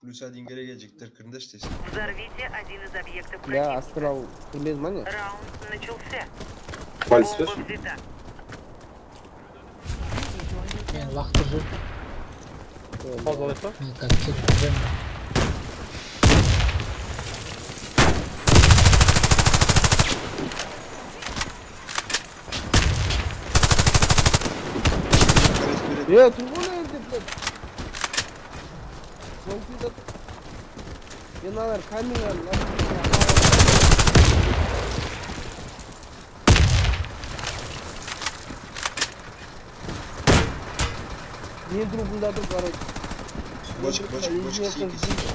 Плюс один гере gelecektir. Кырындаш Взорвите один из объектов Я противника. астрал кірмедім ма не Раунд начался. Пальцы Бомба слышишь? взята. мен лақтырды Пауза алайық па мен Мен аналар камера мен трубында тұр короче бочка, бочка, Извините, сики, сики.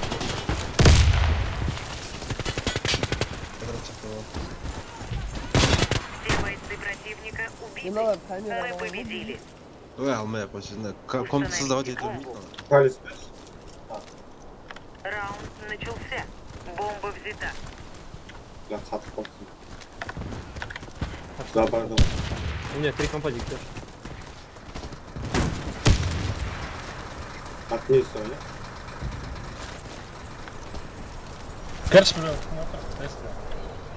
Все бойцы противника убиты. Мы победили. Ой, алмай ақ қойсын. Ка- Комнаты создавать это. Палец слышишь? Раунд начался. Бомба взята. Я сатып қалыпсың. Забардым. у меня три компа диктор Отнес оны. Кірші біреу смотр, тесті.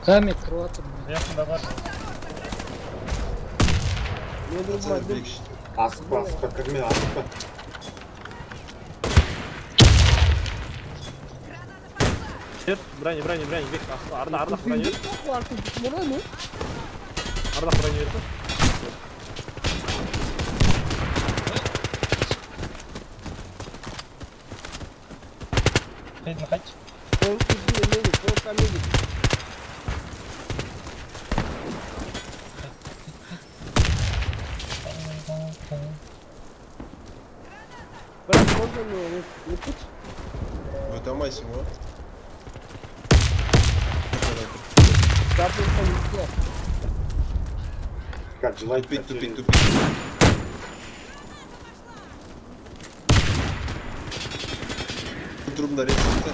камера кіріп жатырмын Жақында бар. мен Пацаны трубыма бір екі Асықпа, асықпа, кірме, Бер, броня, броня, броня, бек, арда, ардақ броня бер, мұраны ардақ броня берсі. Қайдың қайт. сол кезде медик сол камедик бірақ можно мне өтпейші Вытомайся его. Картинка низкая. Как желать Тупить, тупить, тупить. Трубна рецепта.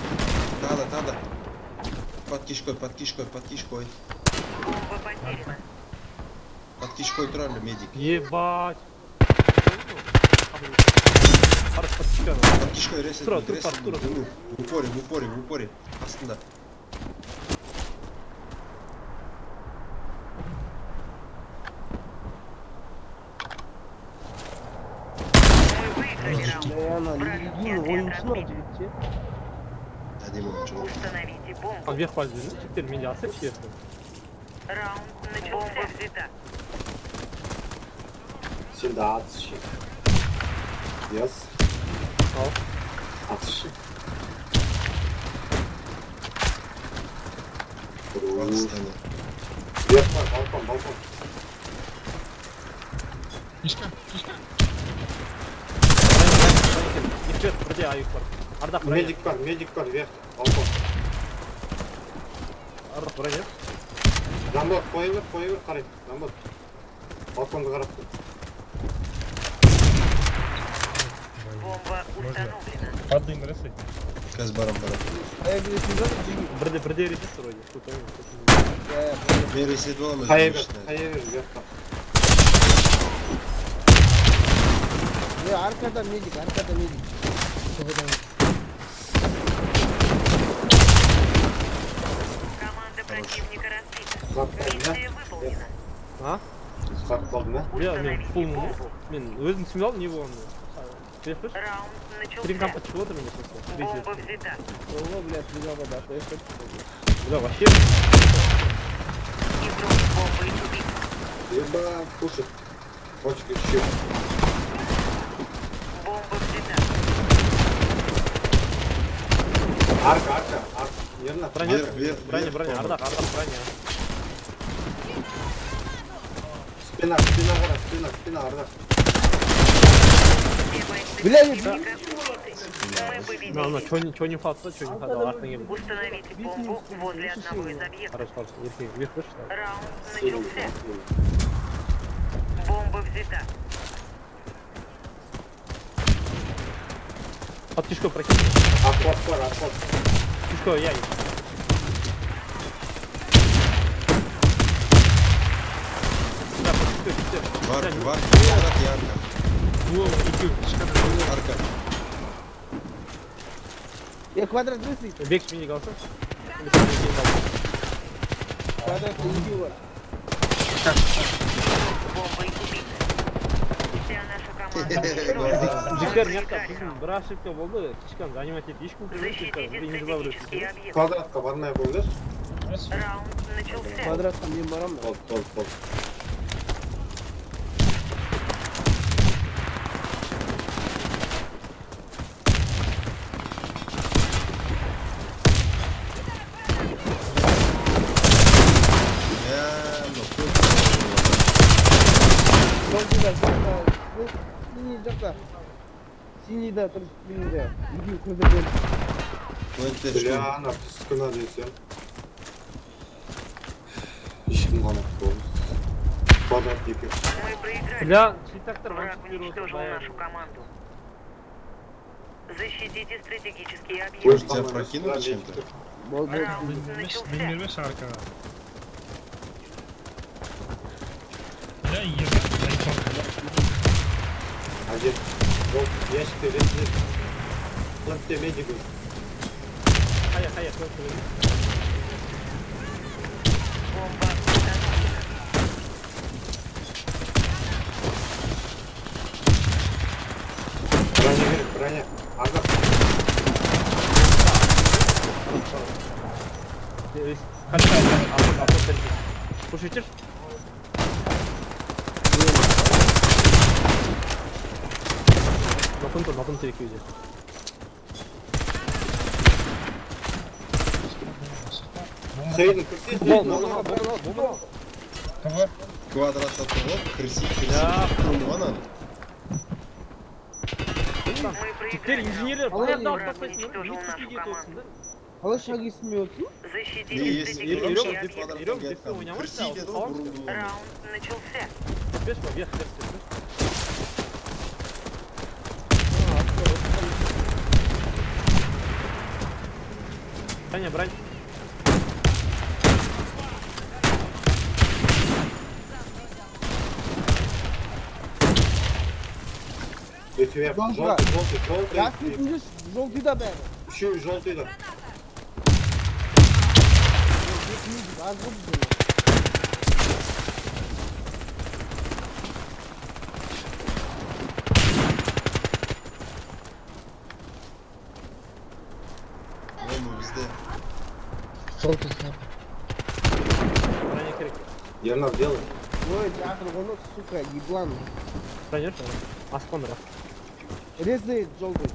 Надо, надо. Под кишкой, под кишкой, под кишкой. Под кишкой тролля, медик. Ебать. Под кишкой будет. Ну, В упоре, в упоре, в упоре. Астында. Один ойыншылар жігіттер әдемі ойыншылар установите бомбу. Вверх подвезли жігіттер менде асып жіберді раунд начался взята сенде атыс ал балкон балкон. Их вверх, бірде аюк бар. Ардақ броня, Медик бар, медик бар, вверх, балкон. ардақ броня. Рамбот, қоя бер, қоя бер, қарай. Рамбот. Балконды қарап тұр. Бомба установлена. Падаем, ресей. Қазір барам барам. аяқ келесің ба жігіт Бірде, бірде ересіз вроде. Тут, ой, тут. иә Мен ресет боламын. Қая бер, қая бер, вверх бар. е аркада медик аркада медик Команда противника разбита. Зат қалды, Миссия выполнена. А? Зат қалды ма? Бля, мен Установите фулмын бомбу. Мен өзім түсініп алдым не болғанын. Вверх Раунд Три компа начался. чего ты меня просто? Бомба взята. ого блядь не надо да то есть Бля, вообще. Игрок бомбы убит. Еба, кушать. Бочка еще. Ерна. Броня, Вверх, вверх, броня, вверх, броня, по-моему. ардақ, ардақ броня. Спина, спина қара, спина, спина, арда. Бля. Мы На, на, победили. чё не, чё не фатса, чё не фатса, артына келді. Установите бомбу возле одного из объектов. Хорош, хорош, еркек, вверх выше. Раунд начался. Бомба взята. Под кишкой прокинь. Акват бар, акват. Кишкой, я. Да, под кишкой, кишкой. Var, Бля, var. Yarrak yarrak. О, иди, кішка. Arka. Ya kvadrat nesi? Бек миник алсın. Şimdi жігіттер неақта біздің бір ошибка болды кішкене занимать етті ешкім кірмейді квадратқа бармай ақ раунд квадратқа мен барамын болды Ол, ол, Yeah, I'm Синий жақта. Синийда тұр, синийда. Үйдің көздерден. Квентте Бля, что? ана түскіна десем. Ешкім ғана болды. Квадрат екен. Мы проиграли. Бля, читактар Враг вантип беріп уничтожил отыр нашу команду. Защитите стратегический Ой, объект. Тебя там прокинули сюда чем-то? лезть. Бол, бол. Раунд Bin начался. 25 arkada. Son. Hadi. Yok, ящикте лезть. Платте медикін. Хая, хая. Бомба установлена. Броня керек, броня. Ардақ. Kaç tane? Apot, apot verin. Kuş bitir. Nakınto, nakınto iki yüzü. Хейден, кірсей, Бомба, Хейден, бомба, алға, бомба, бомба. Kava. Квадратта тұрып, кірси, кірси. Ya. Ванан. Мы Теперь проиграли. инженерлер Алло, баяғыда алып враг тастайсың уничтожил да нашу нетке команду. да Қалай шаг есмейотсың? Не, Защитите если берем, стратегический сейчас деп объект. Берем, квадратқа деп кеткен. ойнамай Кірси сразу деді саламыз. ғой, бұрын Раунд начался. Беш па вверх вверх деп Броня, брань. Ернар, делай. Ой, жатыр ғоны, сука, еблан. Что? Аспан раз. Резает желтый.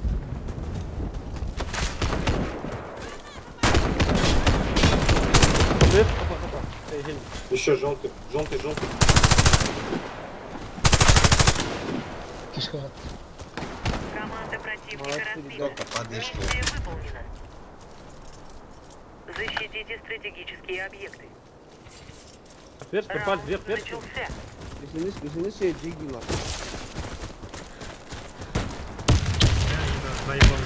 Еще желтый, желтый, желтый. Кишка. Команда противника разбита. Миссия выполнена. Защитите стратегические объекты. Вверх, палец Раунд вверх, вверх. начался. Песеніз, песеніз şey джиги var. Заебал.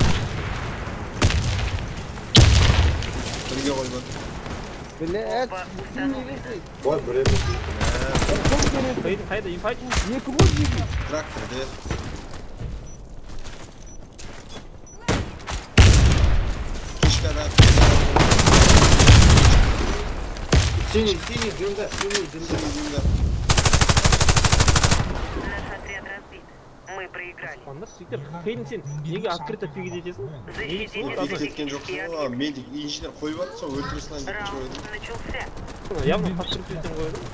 Бірге қойған. Блять, Бомба синий установлена. резает. Ой, блин. Çok керек. Қайда, қайда, инфайт? Екі Синий, синий, дымда, синий, дымда, дымда. Наш отряд разбит. Мы проиграли. Анда сөйтіп, сен неге открыто фигіт етесің? Защитите жоқ медик, инженер қойып жатыр сол өлтіре салайын деп. Начался. Явно подтвердить қойдым.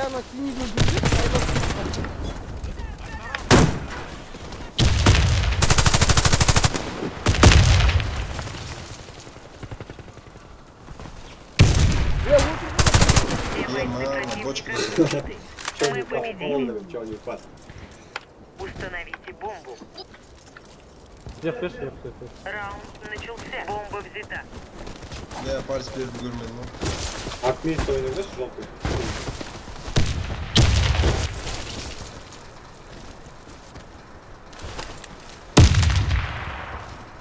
Бля, на. Dayıba Бля, вот Все бойцы мама, бочка. Мы не победили. полный, че не пас. Установите бомбу. Вверх, вверх, вверх. вверх. Раунд начался. Бомба взята. Я пальцы беріп үлгермедім ғой. Отметь ойнаңдаршы желтый.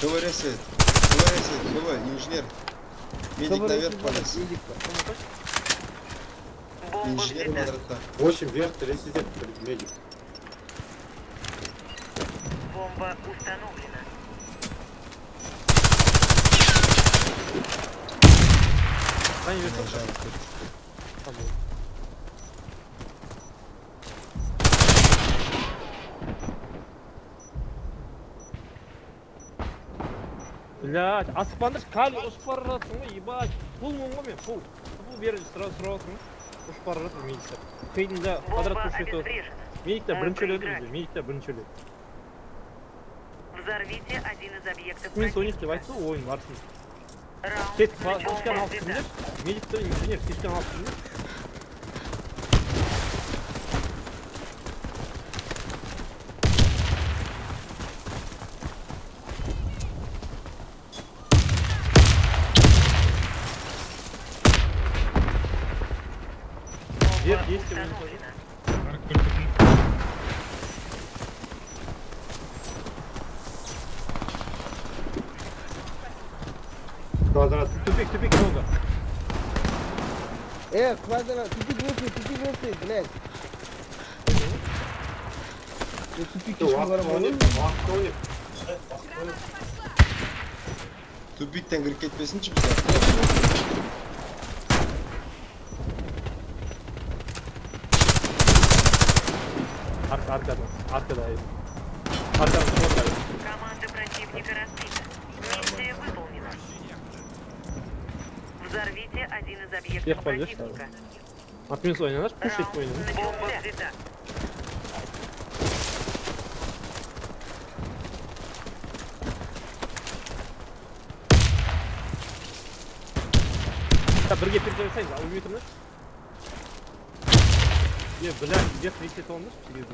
КВ ресет. КВ ресет, КВ, инженер. Медик наверх полез. Бомба Инженер квадрата. 8 вверх, резидент, медик. Бомба установлена. броня берді блять аспанды қали ұшып бара жатырсың ғой ебать. Пулмын ғой мен пул пул бері сразу сұрап жатырмын ұшып бара жатыр медиктер қиында квадрат көшеті медиктер бірінші өледі бізде медиктер бірінші өледі взорвите один из объектов мен соник деп айтты ойын барысын тек флешканы алып кіріңдерші медиктер инженер флешканы алып кіріңдерші Квадрат. тупик тупик много Э, квадрат, тупик высый, тупик высый, блядь. Я тупик Şu еще vakti var oynayıp, vakti oynayıp. Тупиктен кіріп кетпесінші бізде. арка аркада аркада аркада смотрит Команда противника разбита. Взорвите один из объектов Вверх пойдешь, противника. отмес ойнаңдаршы пуш етіп Раунд ойнаңдар начался. взята. Так, бірге перезагрузайық ал өлмей тұрыңдаршы е блядь вверх ресет алыңдаршы себебі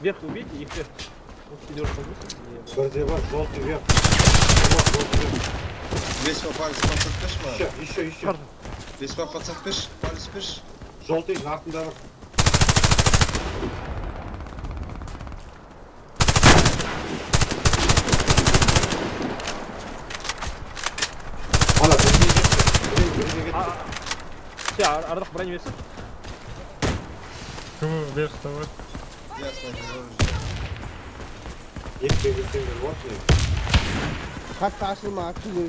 вверх убейте и вверх вот пидорство болсын Бірде бар, желтый вверх. Var, желтый вверх. Весь по палец подсыппеш ма? Еще, еще, еще. Весь по подсыппеш, палец пеш. Желтый артында бар. Ана, бірге кетті. Бірге, бірге кетті. все ардақ броня берсін КВ вверх давай. Ясно, не говорю. Екі берсеңдер вот не. Hatta açılma, açılıyor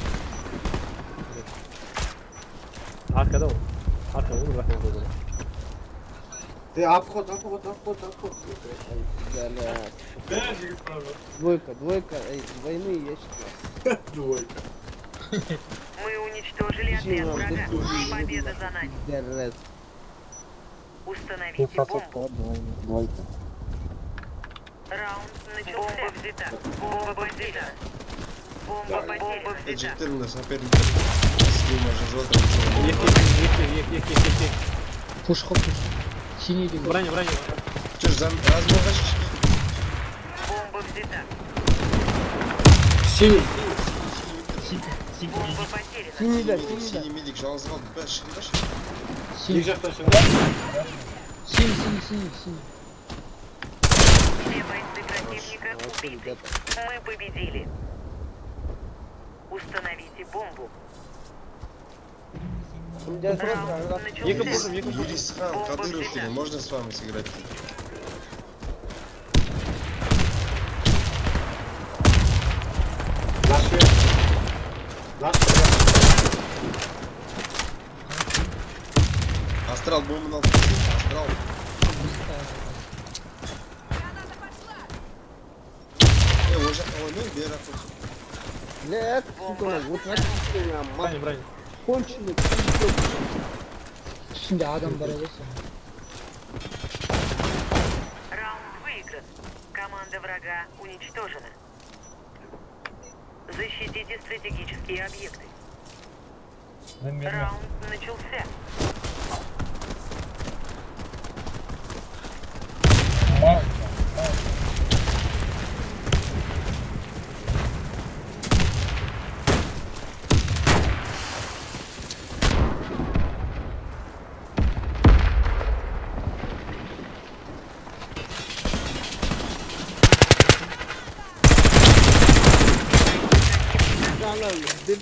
аркада ғой арка ғой бірақ мен қойдым Е, обход, обход, обход, обход. Блядь. Двойка, двойка, эй, двойные ящики. Двойка. Мы уничтожили отряд врага. Да ты- Победа за нами. Пиздец. Установите бомбу. Двойка. Раунд начался. Бомба взята. Бомба взята. Бомба потеряна. Эджиктер на соперника. С ним уже желтым. ек ек ек ек ек ек ек Пуш хоп пуш. Синий бегут. броня броня Че ж, размогаешь? Бомба взята. Синий. Синий, синий. Бомба потеряна. Синий да, синий да. синий медик, қалды. Бәш, бәш. Екі Синий, синий, синий, синий, синий. Все бойцы противника убиты. Мы победили. Установите бомбу. У меня просто Раунд раз- екі начался. Пушим екі пушим Юрис Хан, Кадыров или можно с вами сыграть? Наш вверх. Наш вверх. Астрал алып келсең, астрал. Е, ол жаққа ойнау, бері ақ Блядь, сука, вот меня, Брань, брань. конченый, Üstünde adam var öyleyse. Раунд выигран. Команда врага уничтожена. Защитите стратегические объекты. Раунд начался.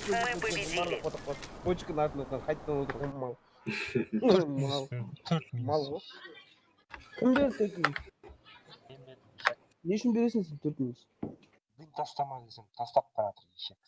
Мы победили. почканы артынан қайтадан отырған мал мал мал ғой кім берді төрт не үшін бересің сен төрт минут Мен тастама десем тастап баратыр ешек